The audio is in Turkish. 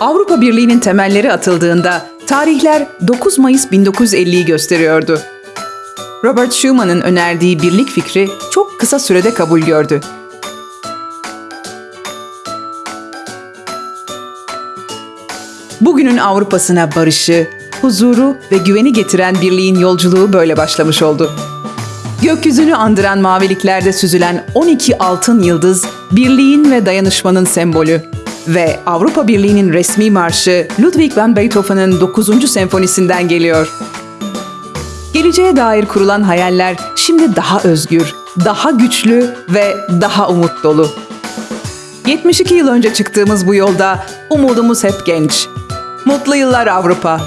Avrupa Birliği'nin temelleri atıldığında tarihler 9 Mayıs 1950'yi gösteriyordu. Robert Schumann'ın önerdiği birlik fikri çok kısa sürede kabul gördü. Bugünün Avrupa'sına barışı, huzuru ve güveni getiren birliğin yolculuğu böyle başlamış oldu. Gökyüzünü andıran maviliklerde süzülen 12 altın yıldız, birliğin ve dayanışmanın sembolü. Ve Avrupa Birliği'nin resmi marşı Ludwig van Beethoven'ın 9. senfonisinden geliyor. Geleceğe dair kurulan hayaller şimdi daha özgür, daha güçlü ve daha umut dolu. 72 yıl önce çıktığımız bu yolda umudumuz hep genç. Mutlu yıllar Avrupa.